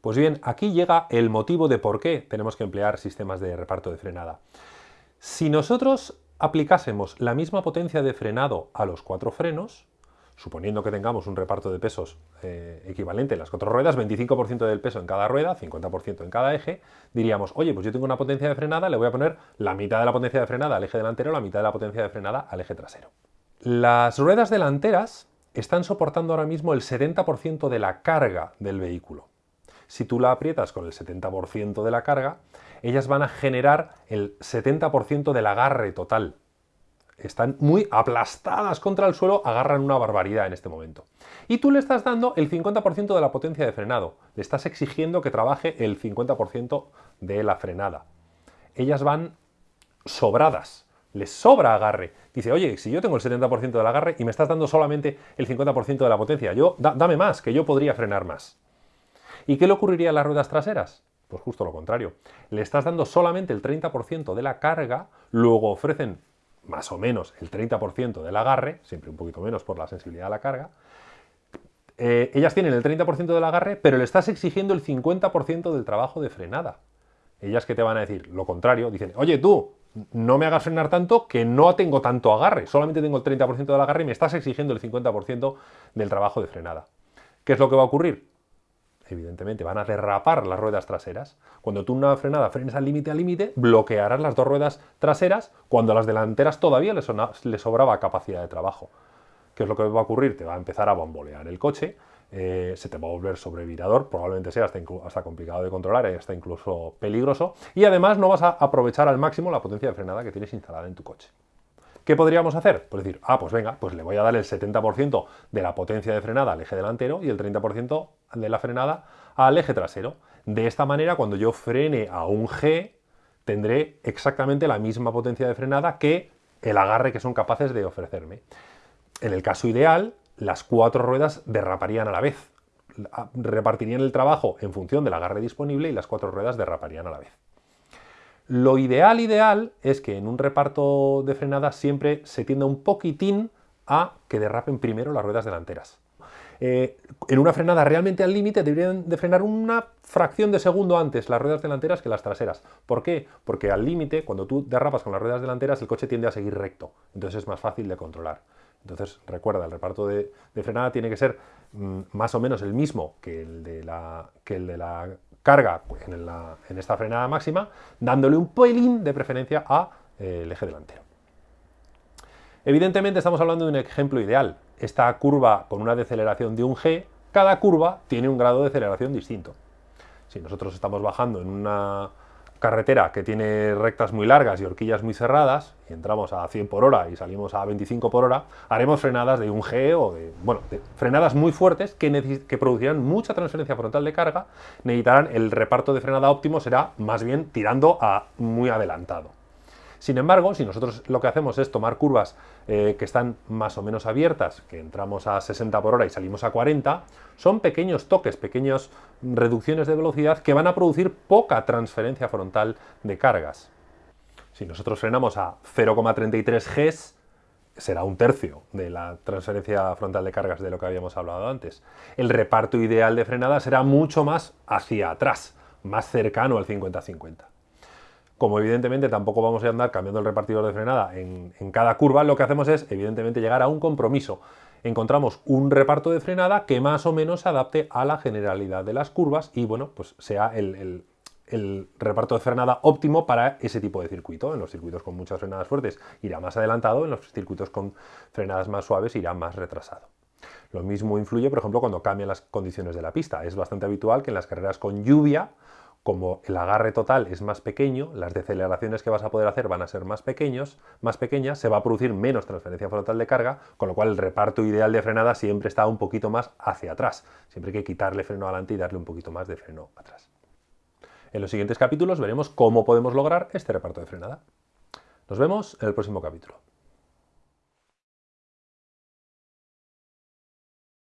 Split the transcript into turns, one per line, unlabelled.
Pues bien, aquí llega el motivo de por qué tenemos que emplear sistemas de reparto de frenada. Si nosotros aplicásemos la misma potencia de frenado a los cuatro frenos, suponiendo que tengamos un reparto de pesos eh, equivalente en las cuatro ruedas, 25% del peso en cada rueda, 50% en cada eje, diríamos, oye, pues yo tengo una potencia de frenada, le voy a poner la mitad de la potencia de frenada al eje delantero, la mitad de la potencia de frenada al eje trasero. Las ruedas delanteras están soportando ahora mismo el 70% de la carga del vehículo. Si tú la aprietas con el 70% de la carga, ellas van a generar el 70% del agarre total. Están muy aplastadas contra el suelo, agarran una barbaridad en este momento. Y tú le estás dando el 50% de la potencia de frenado. Le estás exigiendo que trabaje el 50% de la frenada. Ellas van sobradas, les sobra agarre. Dice, oye, si yo tengo el 70% del agarre y me estás dando solamente el 50% de la potencia, yo dame más, que yo podría frenar más. ¿Y qué le ocurriría a las ruedas traseras? Pues justo lo contrario. Le estás dando solamente el 30% de la carga, luego ofrecen más o menos el 30% del agarre, siempre un poquito menos por la sensibilidad de la carga. Eh, ellas tienen el 30% del agarre, pero le estás exigiendo el 50% del trabajo de frenada. Ellas que te van a decir lo contrario, dicen, oye tú, no me hagas frenar tanto que no tengo tanto agarre, solamente tengo el 30% del agarre y me estás exigiendo el 50% del trabajo de frenada. ¿Qué es lo que va a ocurrir? Evidentemente, van a derrapar las ruedas traseras. Cuando tú una frenada frenes al límite al límite, bloquearás las dos ruedas traseras cuando a las delanteras todavía les, sobraba capacidad de trabajo. ¿Qué es lo que va a ocurrir? Te va a empezar a bambolear el coche, eh, se te va a volver sobrevirador, probablemente sea hasta, hasta, complicado de controlar y hasta incluso peligroso, y además no vas a aprovechar al máximo la potencia de frenada que tienes instalada en tu coche. ¿Qué podríamos hacer? Pues decir, ah, pues venga, pues le voy a dar el 70% de la potencia de frenada al eje delantero y el 30% de la frenada al eje trasero. De esta manera, cuando yo frene a un G, tendré exactamente la misma potencia de frenada que el agarre que son capaces de ofrecerme. En el caso ideal, las cuatro ruedas derraparían a la vez. Repartirían el trabajo en función del agarre disponible y las cuatro ruedas derraparían a la vez. Lo ideal, ideal, es que en un reparto de frenada siempre se tienda un poquitín a que derrapen primero las ruedas delanteras. Eh, en una frenada realmente al límite deberían de frenar una fracción de segundo antes las ruedas delanteras que las traseras. ¿Por qué? Porque al límite, cuando tú derrapas con las ruedas delanteras, el coche tiende a seguir recto, entonces es más fácil de controlar. Entonces, recuerda, el reparto de, frenada tiene que ser mm, más o menos el mismo que el de la, que el de la carga en, esta frenada máxima, dándole un pelín de preferencia al eh, eje delantero. Evidentemente estamos hablando de un ejemplo ideal. Esta curva con una deceleración de un G, cada curva tiene un grado de aceleración distinto. Si nosotros estamos bajando en una carretera que tiene rectas muy largas y horquillas muy cerradas, y entramos a 100 por hora y salimos a 25 por hora, haremos frenadas de un G o de, bueno, frenadas muy fuertes que, que producirán mucha transferencia frontal de carga, necesitarán el reparto de frenada óptimo será más bien tirando a muy adelantado. Sin embargo, si nosotros lo que hacemos es tomar curvas eh, que están más o menos abiertas, que entramos a 60 por hora y salimos a 40, son pequeños toques, pequeñas reducciones de velocidad que van a producir poca transferencia frontal de cargas. Si nosotros frenamos a 0,33 Gs, será un tercio de la transferencia frontal de cargas de lo que habíamos hablado antes. El reparto ideal de frenada será mucho más hacia atrás, más cercano al 50-50. Como evidentemente tampoco vamos a andar cambiando el repartidor de frenada en, cada curva, lo que hacemos es evidentemente llegar a un compromiso. Encontramos un reparto de frenada que más o menos se adapte a la generalidad de las curvas y bueno, pues sea el, el reparto de frenada óptimo para ese tipo de circuito. En los circuitos con muchas frenadas fuertes irá más adelantado, en los circuitos con frenadas más suaves irá más retrasado. Lo mismo influye, por ejemplo, cuando cambian las condiciones de la pista. Es bastante habitual que en las carreras con lluvia como el agarre total es más pequeño, las deceleraciones que vas a poder hacer van a ser más, pequeños, más pequeñas, se va a producir menos transferencia frontal de carga, con lo cual el reparto ideal de frenada siempre está un poquito más hacia atrás. Siempre hay que quitarle freno adelante y darle un poquito más de freno atrás. En los siguientes capítulos veremos cómo podemos lograr este reparto de frenada. Nos vemos en el próximo capítulo.